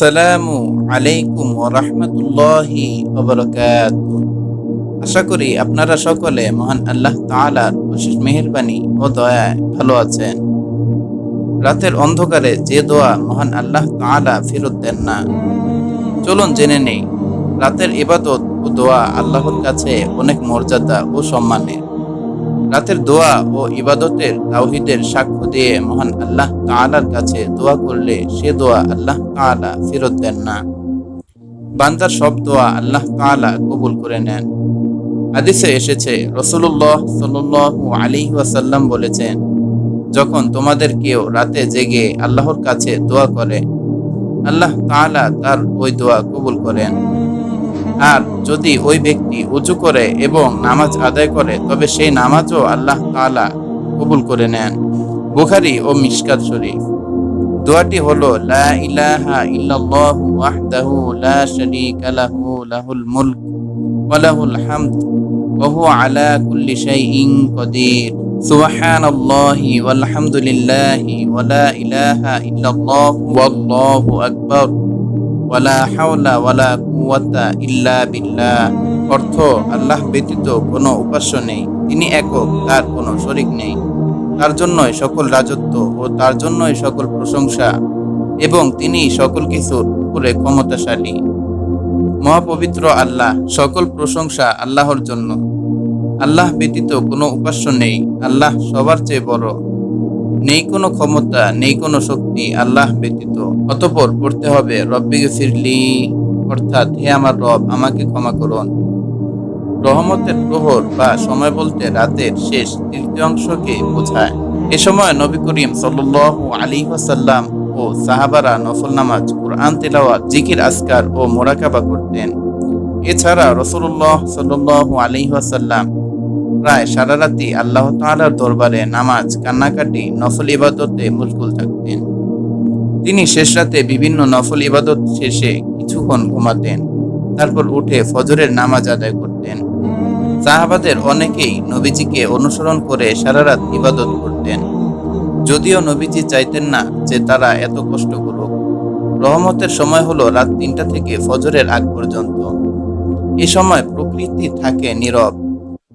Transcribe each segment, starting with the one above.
আসসালামু আলাইকুম ওরহমতুল্লাহি আশা করি আপনারা সকলে মহান আল্লাহ তাআলার অশেষ মেহেরবানি ও দয়ায় ভালো আছেন। রাতের অন্ধকারে যে দোয়া মহান আল্লাহ তাআলা ফেরত দেন না, চলুন জেনে নেই, রাতের ইবাদত ও দোয়া আল্লাহর কাছে অনেক মর্যাদা ও সম্মানের। রাতের দোয়া ও ইবাদতের তাওহিদের সাক্ষ্য দিয়ে মহান আল্লাহ তাআলার কাছে দোয়া করলে সে দোয়া আল্লাহ তাআলা ফেরত দেন না। বান্দার সব দোয়া আল্লাহ তাআলা কবুল করে নেন। হাদিসে এসেছে রসুল্লাহ সাল্লু আলী ওয়াসাল্লাম বলেছেন, যখন তোমাদের কেউ রাতে জেগে আল্লাহর কাছে দোয়া করে, আল্লাহ তাআলা তার ওই দোয়া কবুল করেন। আর যদি ওই ব্যক্তি উঁচু করে এবং নামাজ আদায় করে, তবে সেই নামাজও আল্লাহ তাআলা কবুল করে নেন। বুখারি ও মিশকাত শরীফ। দোয়াটি হলো ওয়াহদাহু লা লাহুল আকবার। ওয়ালা হাওলা ওয়ালা ইল্লা বিল্লাহ। অর্থ, আল্লাহ ব্যতীত কোনো উপাস্য নেই। তিনি একক, তার কোনো শরিক নেই। তার জন্যই সকল রাজত্ব ও তার জন্যই সকল প্রশংসা। এবং তিনি সকল কিছুর উপরে ক্ষমতাশালী। মহাপবিত্র আল্লাহ, সকল প্রশংসা আল্লাহর জন্য। আল্লাহ ব্যতীত কোনো উপাস্য নেই। আল্লাহ সবার চেয়ে বড়। নেই কোনো ক্ষমতা, নেই কোনো শক্তি আল্লাহ ব্যতীত। অতপর পড়তে হবে, রব্বি ফিরলি অর্থাৎ, হে আমার রব, আমাকে ক্ষমা করুন। রহমতের প্রহর বা সময় বলতে রাতের শেষ তৃতীয়াংশকে বোঝায়। এ সময় নবী করিম সাল্লু আলী ওয়াসাল্লাম ও সাহাবারা নফল নামাজ, কোরআন, তেলাওয়াত, জিকির আসকার ও মোরাকাবা করতেন। এছাড়া রসুল্লাহ সাল্লু আলী ওয়াসাল্লাম প্রায় সারা রাতি আল্লাহ তাআলার দরবারে নামাজ, কান্নাকাটি, নফল ইবাদতে মুশগুল থাকতেন। তিনি শেষ রাতে বিভিন্ন নফল ইবাদত শেষে কিছুক্ষণ ঘুমাতেন, তারপর উঠে ফজরের নামাজ আদায় করতেন। সাহাবাদের অনেকেই নবীজিকে অনুসরণ করে সারা রাত ইবাদত করতেন। যদিও নবীজি চাইতেন না যে তারা এত কষ্ট করুক। রহমতের সময় হলো রাত তিনটা থেকে ফজরের আগ পর্যন্ত। এ সময় প্রকৃতি থাকে নীরব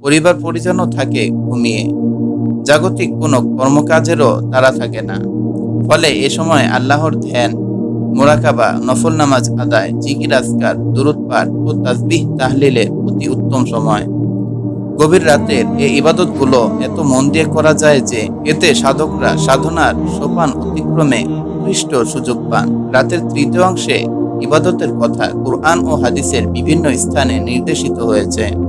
পরিবার পরিজনও থাকে ঘুমিয়ে। জাগতিক কোনো কর্মকাজেরও তারা থাকে না। ফলে এ সময় আল্লাহর ধ্যান, মোরাকাবা, নফল নামাজ আদায়, জিকির, আজকার, দুরুদ ও তাসবিহ তাহলিলের অতি উত্তম সময়। গভীর রাতের এই ইবাদতগুলো এত মন দিয়ে করা যায় যে এতে সাধকরা সাধনার সোপান অতিক্রমে উৎকৃষ্ট সুযোগ পান। রাতের তৃতীয় অংশে ইবাদতের কথা কুরআন ও হাদিসের বিভিন্ন স্থানে নির্দেশিত হয়েছে।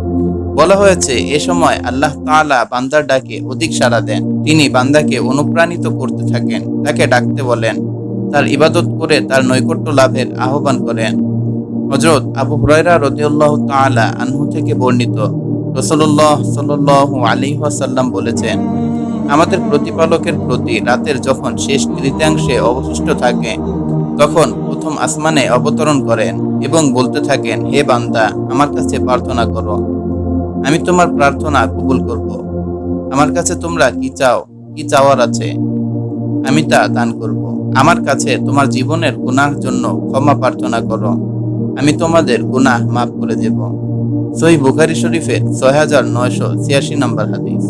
বলা হয়েছে, এ সময় আল্লাহ তাআলা বান্দার ডাকে অধিক সাড়া দেন। তিনি বান্দাকে অনুপ্রাণিত করতে থাকেন, তাকে ডাকতে বলেন। তার ইবাদত করে তার নৈকট্য লাভের আহ্বান করেন। হজরত আবু হুরাইরা রদিউল্লাহ তাআলা আনহু থেকে বর্ণিত রসল্লাহ সাল্লাহ আলী ওয়াসাল্লাম বলেছেন, আমাদের প্রতিপালকের প্রতি রাতের যখন শেষ তৃতীয়াংশে অবশিষ্ট থাকে, তখন প্রথম আসমানে অবতরণ করেন এবং বলতে থাকেন, হে বান্দা, আমার কাছে প্রার্থনা করো। আমি তোমার প্রার্থনা কবুল করব। আমার কাছে তোমরা কি চাও? কি চাওয়ার আছে? আমি তা দান করব। আমার কাছে তোমার জীবনের গুনার জন্য ক্ষমা প্রার্থনা করো। আমি তোমাদের গুনাহ মাফ করে দেব। সহি বুখারি শরীফের ছয় হাজার নয়শো ছিয়াশি নম্বর হাদিস।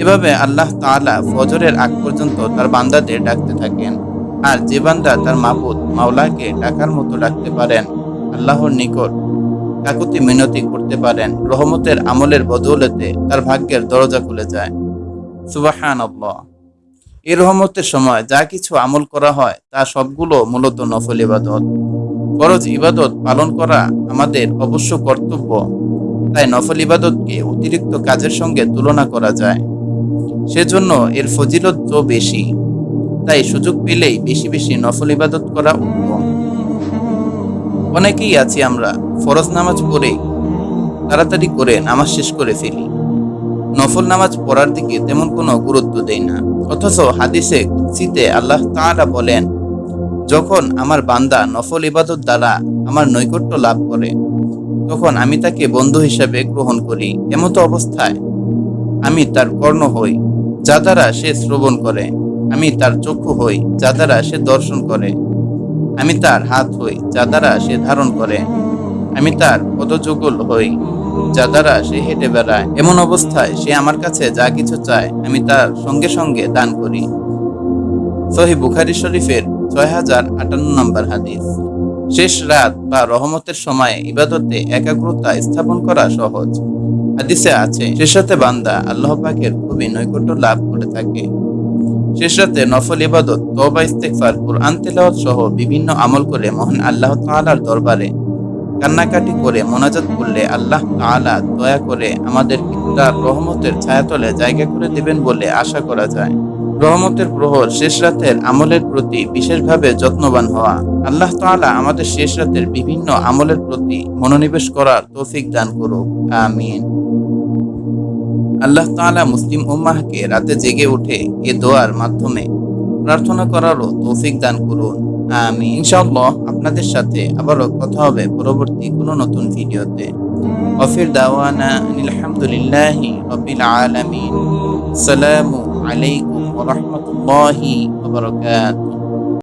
এভাবে আল্লাহ তাআলা ফজরের আগ পর্যন্ত তার বান্দাদের ডাকতে থাকেন। আর যে বান্দা তার মাবুদ মাওলাকে ডাকার মতো ডাকতে পারেন, আল্লাহর নিকট কাকুতি মিনতি করতে পারেন, রহমতের আমলের বদৌলতে তার ভাগ্যের দরজা খুলে যায়। সুবাহান এই রহমতের সময় যা কিছু আমল করা হয়, তা সবগুলো মূলত নফল ইবাদত। ফরজ ইবাদত পালন করা আমাদের অবশ্য কর্তব্য। তাই নফল ইবাদতকে অতিরিক্ত কাজের সঙ্গে তুলনা করা যায়। সেজন্য এর ফজিলত তো বেশি। তাই সুযোগ পেলেই বেশি বেশি নফল ইবাদত করা উত্তম। অনেকেই আছি আমরা, ফরজ নামাজ পড়ে তাড়াতাড়ি করে নামাজ শেষ করে ফেলি। নফল নামাজ পড়ার দিকে তেমন কোনো গুরুত্ব দেই না। অথচ হাদিসে কুৎসিতে আল্লাহ তাআলা বলেন, যখন আমার বান্দা নফল ইবাদত দ্বারা আমার নৈকট্য লাভ করে, তখন আমি তাকে বন্ধু হিসাবে গ্রহণ করি। এমতো অবস্থায় আমি তার কর্ণ হই, যা দ্বারা সে শ্রবণ করে। আমি তার চক্ষু হই, যা দ্বারা সে দর্শন করে। আমি তার হাত হই, যা দ্বারা সে ধারণ করে। আমি তার পদযুগল হই, যা দ্বারা সে হেঁটে বেড়ায়। এমন অবস্থায় সে আমার কাছে যা কিছু চায়, আমি তার সঙ্গে সঙ্গে দান করি। সহি বুখারি শরীফের ছয় হাজার আটান্ন নম্বর হাদিস। শেষ রাত বা রহমতের সময়ে ইবাদতে একাগ্রতা স্থাপন করা সহজ। হাদিসে আছে শেষ রাতে বান্দা আল্লাহ পাকের খুবই নৈকট্য লাভ করে থাকে। শেষ রাতে নফল ইবাদত, তওবা, ইস্তেগফার, কোরআন তেলাওয়াত সহ বিভিন্ন আমল করে মহান আল্লাহ তাআলার দরবারে কান্নাকাটি করে মোনাজাত করলে আল্লাহ তাআলা দয়া করে আমাদের তার রহমতের ছায়াতলে জায়গা করে দেবেন বলে আশা করা যায়। রহমতের প্রহর শেষ রাতের আমলের প্রতি বিশেষভাবে যত্নবান হওয়া, আল্লাহ তাআলা আমাদের শেষ রাতের বিভিন্ন আমলের প্রতি মনোনিবেশ করার তৌফিক দান করুক। আমিন। আল্লাহ তাআলা মুসলিম উম্মাহকে রাতে জেগে উঠে এ দোয়ার মাধ্যমে প্রার্থনা করারও তৌফিক দান করুন। আমি ইনশাআল্লাহ আপনাদের সাথে আবারও কথা হবে পরবর্তী কোনো নতুন ভিডিওতে। ওয়াফির দাওয়ানা আলহামদুলিল্লাহি রাব্বিল আলামিন। আসসালামু আলাইকুম রাহমাতুল্লাহি ওয়া বারাকাতুহু।